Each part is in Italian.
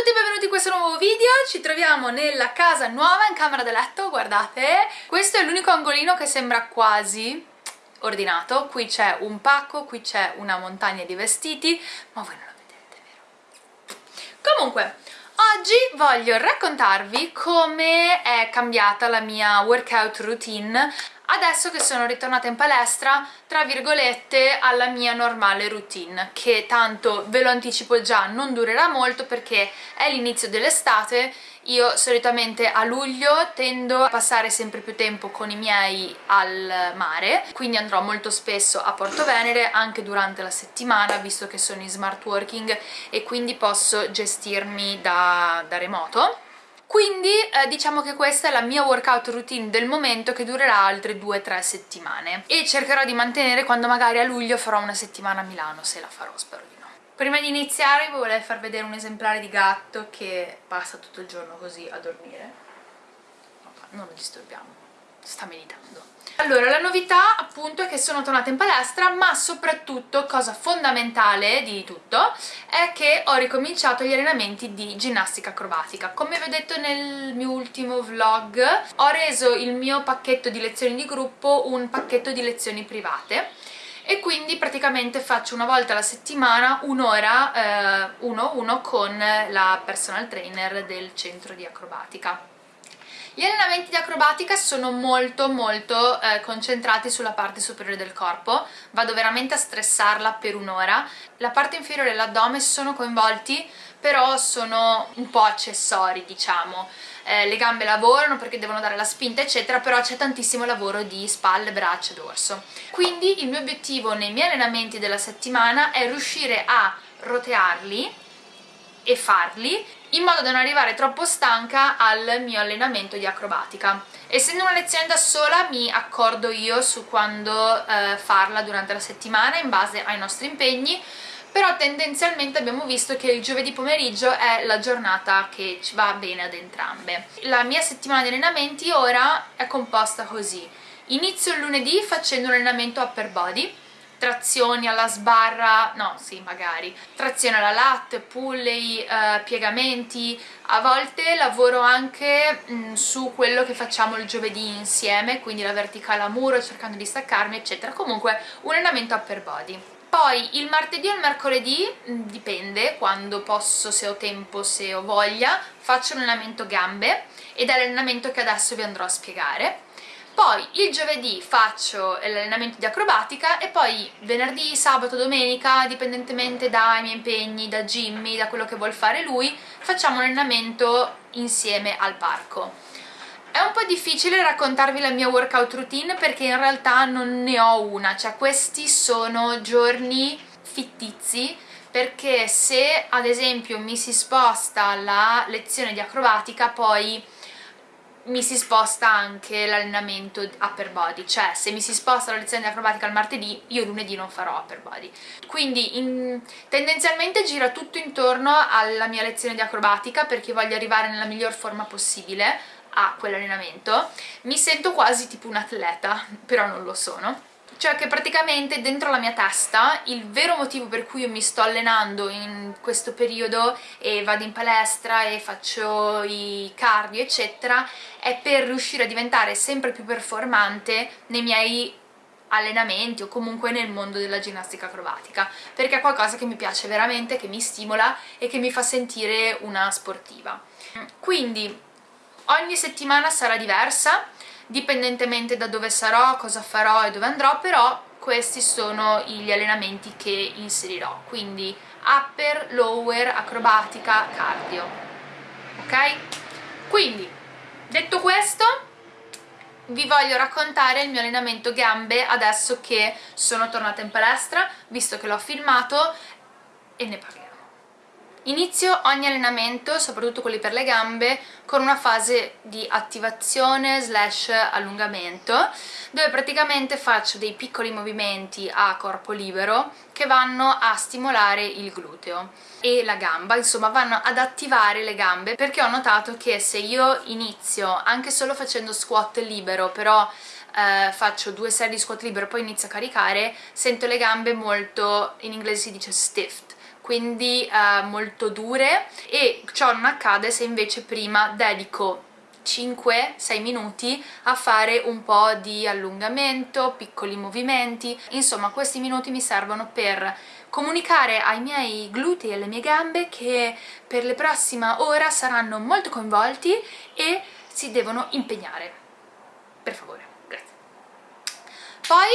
tutti e benvenuti in questo nuovo video, ci troviamo nella casa nuova in camera da letto, guardate, questo è l'unico angolino che sembra quasi ordinato, qui c'è un pacco, qui c'è una montagna di vestiti, ma voi non lo vedete, vero? Comunque, oggi voglio raccontarvi come è cambiata la mia workout routine adesso che sono ritornata in palestra, tra virgolette, alla mia normale routine, che tanto ve lo anticipo già non durerà molto perché è l'inizio dell'estate, io solitamente a luglio tendo a passare sempre più tempo con i miei al mare, quindi andrò molto spesso a Porto Venere anche durante la settimana, visto che sono in smart working e quindi posso gestirmi da, da remoto quindi eh, diciamo che questa è la mia workout routine del momento che durerà altre 2-3 settimane e cercherò di mantenere quando magari a luglio farò una settimana a Milano, se la farò, spero di no. Prima di iniziare vi volevo far vedere un esemplare di gatto che passa tutto il giorno così a dormire. Non lo disturbiamo, sta meditando. Allora, la novità appunto è che sono tornata in palestra, ma soprattutto, cosa fondamentale di tutto, è che ho ricominciato gli allenamenti di ginnastica acrobatica. Come vi ho detto nel mio ultimo vlog, ho reso il mio pacchetto di lezioni di gruppo un pacchetto di lezioni private e quindi praticamente faccio una volta alla settimana un'ora eh, uno uno con la personal trainer del centro di acrobatica gli allenamenti di acrobatica sono molto molto eh, concentrati sulla parte superiore del corpo, vado veramente a stressarla per un'ora. La parte inferiore e l'addome sono coinvolti, però sono un po' accessori, diciamo. Eh, le gambe lavorano perché devono dare la spinta eccetera però c'è tantissimo lavoro di spalle, braccia dorso quindi il mio obiettivo nei miei allenamenti della settimana è riuscire a rotearli e farli in modo da non arrivare troppo stanca al mio allenamento di acrobatica. Essendo una lezione da sola mi accordo io su quando eh, farla durante la settimana in base ai nostri impegni però tendenzialmente abbiamo visto che il giovedì pomeriggio è la giornata che ci va bene ad entrambe. La mia settimana di allenamenti ora è composta così. Inizio il lunedì facendo un allenamento upper body, trazioni alla sbarra, no sì magari, trazione alla latte, pulley, eh, piegamenti, a volte lavoro anche mh, mm, su quello che facciamo il giovedì insieme, quindi la verticale a muro cercando di staccarmi eccetera, comunque un allenamento upper body. Poi il martedì o il mercoledì, mm, dipende quando posso, se ho tempo, se ho voglia, faccio un allenamento gambe ed è l'allenamento che adesso vi andrò a spiegare poi il giovedì faccio l'allenamento di acrobatica e poi venerdì, sabato, domenica, dipendentemente dai miei impegni, da Jimmy, da quello che vuol fare lui, facciamo un allenamento insieme al parco. È un po' difficile raccontarvi la mia workout routine perché in realtà non ne ho una, cioè questi sono giorni fittizi perché se ad esempio mi si sposta la lezione di acrobatica poi mi si sposta anche l'allenamento upper body, cioè se mi si sposta la lezione di acrobatica al martedì, io lunedì non farò upper body. Quindi in, tendenzialmente gira tutto intorno alla mia lezione di acrobatica perché voglio arrivare nella miglior forma possibile a quell'allenamento. Mi sento quasi tipo un atleta, però non lo sono cioè che praticamente dentro la mia testa il vero motivo per cui io mi sto allenando in questo periodo e vado in palestra e faccio i cardio eccetera è per riuscire a diventare sempre più performante nei miei allenamenti o comunque nel mondo della ginnastica acrobatica perché è qualcosa che mi piace veramente, che mi stimola e che mi fa sentire una sportiva. Quindi ogni settimana sarà diversa dipendentemente da dove sarò, cosa farò e dove andrò, però questi sono gli allenamenti che inserirò, quindi upper, lower, acrobatica, cardio, ok? Quindi, detto questo, vi voglio raccontare il mio allenamento gambe adesso che sono tornata in palestra, visto che l'ho filmato e ne parliamo. Inizio ogni allenamento, soprattutto quelli per le gambe, con una fase di attivazione slash allungamento dove praticamente faccio dei piccoli movimenti a corpo libero che vanno a stimolare il gluteo e la gamba, insomma vanno ad attivare le gambe perché ho notato che se io inizio anche solo facendo squat libero però eh, faccio due serie di squat libero e poi inizio a caricare sento le gambe molto, in inglese si dice stiff quindi eh, molto dure e ciò non accade se invece prima dedico 5-6 minuti a fare un po' di allungamento, piccoli movimenti, insomma questi minuti mi servono per comunicare ai miei glutei e alle mie gambe che per la prossima ora saranno molto coinvolti e si devono impegnare. Per favore, grazie. Poi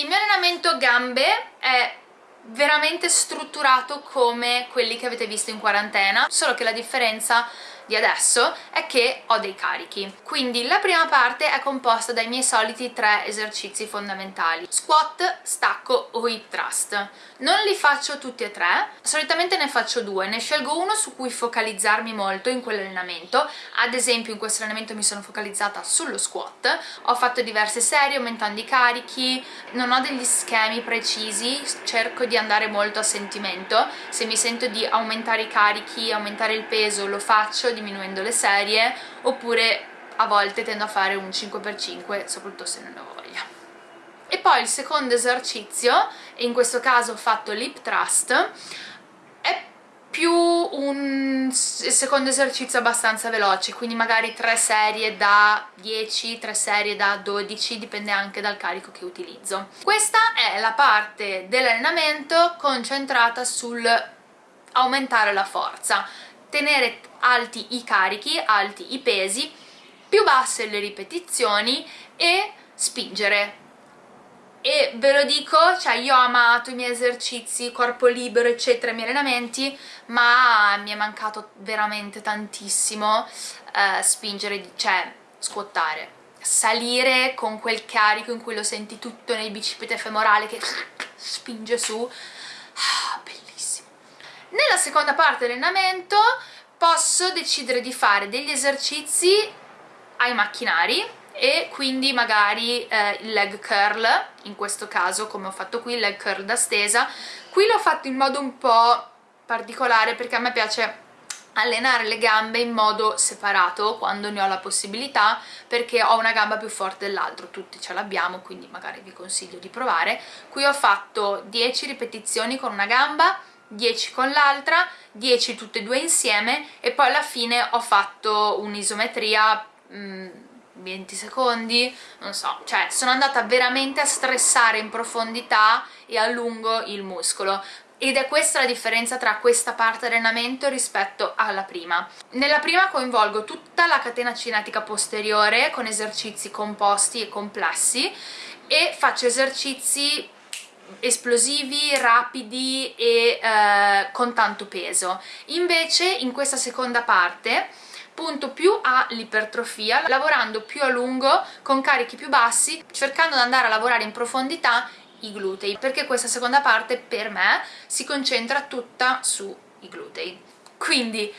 il mio allenamento gambe è veramente strutturato come quelli che avete visto in quarantena, solo che la differenza di adesso è che ho dei carichi. Quindi la prima parte è composta dai miei soliti tre esercizi fondamentali. Squat, stacco o hip thrust. Non li faccio tutti e tre solitamente ne faccio due. Ne scelgo uno su cui focalizzarmi molto in quell'allenamento. Ad esempio in questo allenamento mi sono focalizzata sullo squat. Ho fatto diverse serie aumentando i carichi. Non ho degli schemi precisi. Cerco di andare molto a sentimento. Se mi sento di aumentare i carichi aumentare il peso lo faccio diminuendo le serie oppure a volte tendo a fare un 5x5 soprattutto se non ho voglia. E poi il secondo esercizio in questo caso ho fatto lip thrust è più un secondo esercizio abbastanza veloce quindi magari 3 serie da 10, 3 serie da 12 dipende anche dal carico che utilizzo. Questa è la parte dell'allenamento concentrata sul aumentare la forza tenere alti i carichi, alti i pesi, più basse le ripetizioni e spingere. E ve lo dico, cioè io ho amato i miei esercizi, corpo libero eccetera, i miei allenamenti ma mi è mancato veramente tantissimo eh, spingere, cioè squattare salire con quel carico in cui lo senti tutto nel bicipite femorale che spinge su. Ah, bellissimo nella seconda parte dell'allenamento posso decidere di fare degli esercizi ai macchinari e quindi magari eh, il leg curl, in questo caso come ho fatto qui, il leg curl da stesa. Qui l'ho fatto in modo un po' particolare perché a me piace allenare le gambe in modo separato quando ne ho la possibilità perché ho una gamba più forte dell'altro, tutti ce l'abbiamo quindi magari vi consiglio di provare. Qui ho fatto 10 ripetizioni con una gamba, 10 con l'altra, 10 tutte e due insieme e poi alla fine ho fatto un'isometria 20 secondi, non so, cioè sono andata veramente a stressare in profondità e a lungo il muscolo ed è questa la differenza tra questa parte allenamento rispetto alla prima. Nella prima coinvolgo tutta la catena cinetica posteriore con esercizi composti e complessi e faccio esercizi esplosivi, rapidi e eh, con tanto peso. Invece in questa seconda parte punto più all'ipertrofia, lavorando più a lungo, con carichi più bassi, cercando di andare a lavorare in profondità i glutei, perché questa seconda parte per me si concentra tutta sui glutei. Quindi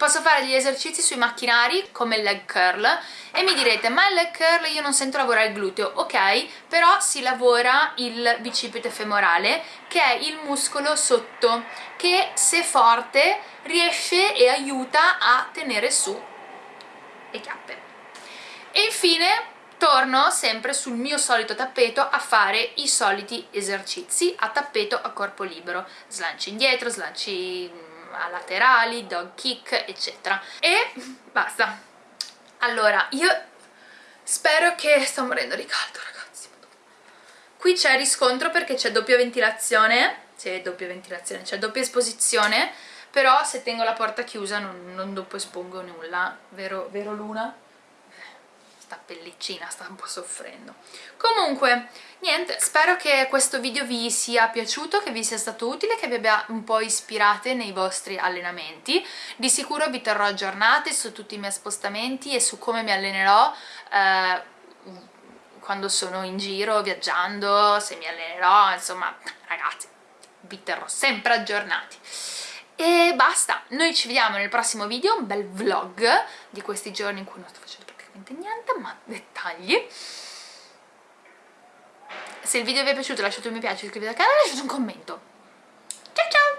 posso fare degli esercizi sui macchinari come il leg curl e mi direte ma il leg curl io non sento lavorare il gluteo. Ok però si lavora il bicipite femorale che è il muscolo sotto che se forte riesce e aiuta a tenere su le chiappe. E infine torno sempre sul mio solito tappeto a fare i soliti esercizi a tappeto a corpo libero. Slanci indietro, slanci a laterali, dog kick eccetera. E basta. Allora io spero che sto morendo di caldo ragazzi. Qui c'è riscontro perché c'è doppia ventilazione. C'è doppia ventilazione, c'è doppia esposizione. Però se tengo la porta chiusa non, non dopo espongo nulla. Vero, vero Luna? Sta pellicina sta un po' soffrendo. Comunque niente spero che questo video vi sia piaciuto che vi sia stato utile che vi abbia un po' ispirate nei vostri allenamenti. Di sicuro vi terrò aggiornati su tutti i miei spostamenti e su come mi allenerò eh, quando sono in giro viaggiando se mi allenerò insomma ragazzi vi terrò sempre aggiornati. E basta, noi ci vediamo nel prossimo video, un bel vlog di questi giorni in cui non sto facendo praticamente niente, ma dettagli. Se il video vi è piaciuto lasciate un mi piace, iscrivetevi al canale e lasciate un commento. Ciao ciao!